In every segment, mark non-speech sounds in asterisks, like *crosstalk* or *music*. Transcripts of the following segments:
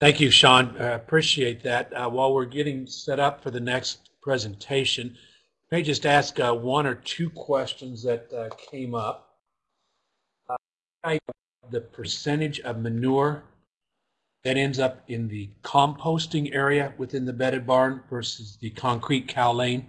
Thank you, Sean. I appreciate that. Uh, while we're getting set up for the next presentation, may just ask uh, one or two questions that uh, came up. Uh, the percentage of manure that ends up in the composting area within the bedded barn versus the concrete cow lane?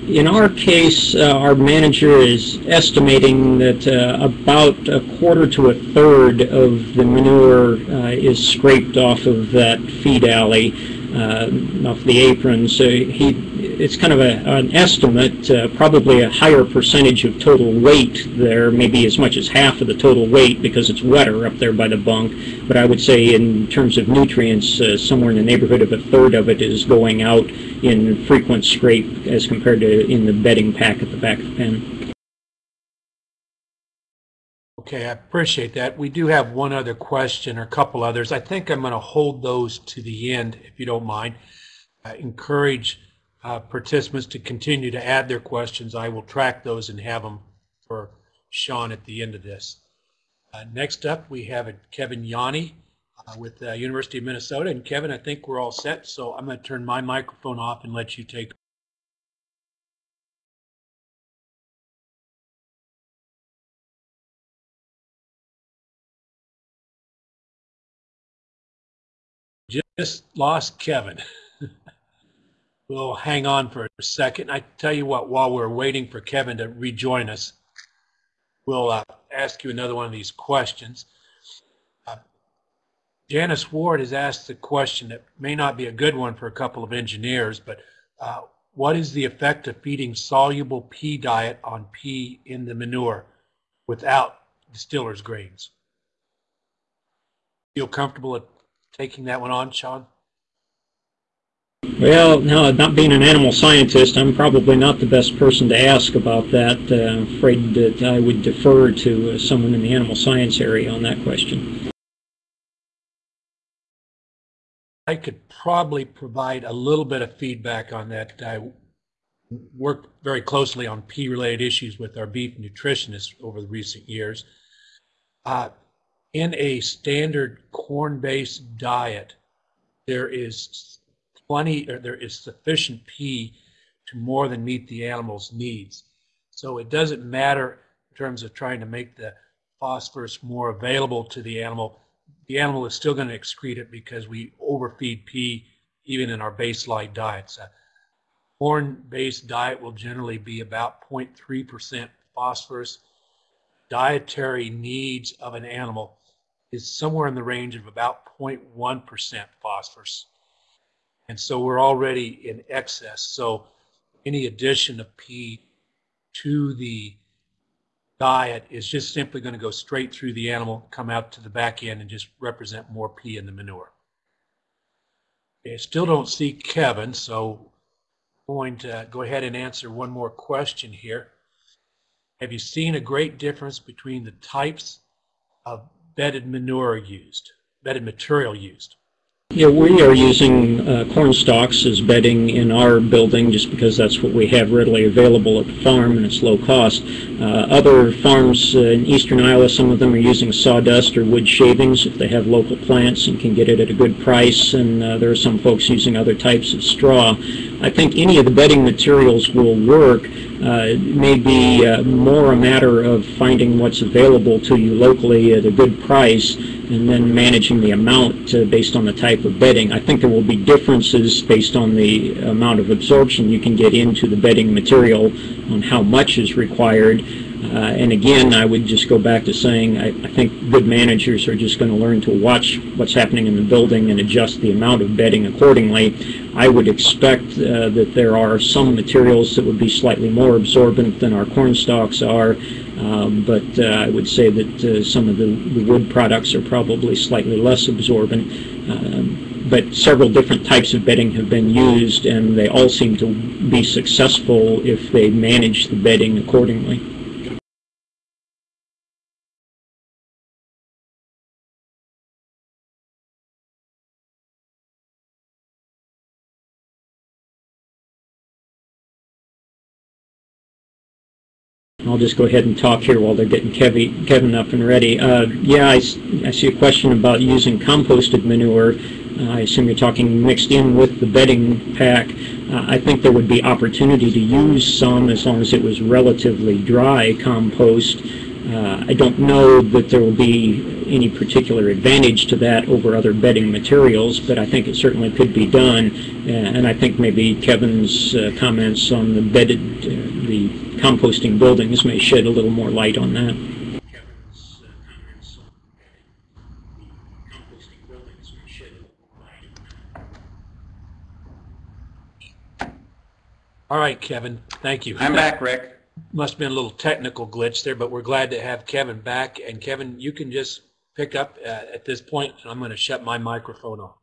In our case, uh, our manager is estimating that uh, about a quarter to a third of the manure uh, is scraped off of that feed alley, uh, off the apron. So he it's kind of a, an estimate, uh, probably a higher percentage of total weight there, maybe as much as half of the total weight because it's wetter up there by the bunk. But I would say in terms of nutrients, uh, somewhere in the neighborhood of a third of it is going out in frequent scrape as compared to in the bedding pack at the back of the pen. Okay, I appreciate that. We do have one other question or a couple others. I think I'm going to hold those to the end, if you don't mind. I encourage uh, participants to continue to add their questions. I will track those and have them for Sean at the end of this. Uh, next up, we have Kevin Janni uh, with the University of Minnesota. And Kevin, I think we're all set, so I'm going to turn my microphone off and let you take Just lost Kevin. *laughs* we'll hang on for a second. I tell you what, while we're waiting for Kevin to rejoin us, we'll uh, ask you another one of these questions. Uh, Janice Ward has asked a question that may not be a good one for a couple of engineers, but uh, what is the effect of feeding soluble P diet on P in the manure without distiller's grains? Feel comfortable taking that one on, Sean? Well, no, not being an animal scientist, I'm probably not the best person to ask about that. Uh, I'm afraid that I would defer to uh, someone in the animal science area on that question. I could probably provide a little bit of feedback on that. I worked very closely on P-related issues with our beef nutritionists over the recent years. Uh, in a standard corn-based diet, there is plenty, or there is sufficient P to more than meet the animal's needs. So it doesn't matter in terms of trying to make the phosphorus more available to the animal. The animal is still going to excrete it because we overfeed P even in our baseline diets. A corn-based diet will generally be about 0.3% phosphorus. Dietary needs of an animal is somewhere in the range of about 0.1% phosphorus. And so we're already in excess. So any addition of P to the diet is just simply going to go straight through the animal, come out to the back end, and just represent more P in the manure. I still don't see Kevin, so I'm going to go ahead and answer one more question here. Have you seen a great difference between the types of bedded manure used, bedded material used? Yeah, we are using uh, corn stalks as bedding in our building just because that's what we have readily available at the farm and it's low cost. Uh, other farms uh, in eastern Iowa, some of them are using sawdust or wood shavings if they have local plants and can get it at a good price and uh, there are some folks using other types of straw. I think any of the bedding materials will work. Uh, may be uh, more a matter of finding what's available to you locally at a good price and then managing the amount uh, based on the type bedding. I think there will be differences based on the amount of absorption you can get into the bedding material on how much is required. Uh, and again, I would just go back to saying I, I think good managers are just going to learn to watch what's happening in the building and adjust the amount of bedding accordingly. I would expect uh, that there are some materials that would be slightly more absorbent than our corn stalks are. Um, but uh, I would say that uh, some of the, the, wood products are probably slightly less absorbent. Um, but several different types of bedding have been used, and they all seem to be successful if they manage the bedding accordingly. I'll just go ahead and talk here while they're getting Kevin, Kevin up and ready. Uh, yeah, I see a question about using composted manure. Uh, I assume you're talking mixed in with the bedding pack. Uh, I think there would be opportunity to use some as long as it was relatively dry compost. Uh, I don't know that there will be any particular advantage to that over other bedding materials, but I think it certainly could be done. Uh, And I think maybe Kevin's uh, comments on the bedded, uh, the composting buildings may shed a little more light on that. Kevin's comments on the composting buildings may shed light on that. All right, Kevin, thank you. I'm back, Rick. Must have been a little technical glitch there, but we're glad to have Kevin back. And Kevin, you can just pick up uh, at this point, and I'm going to shut my microphone off.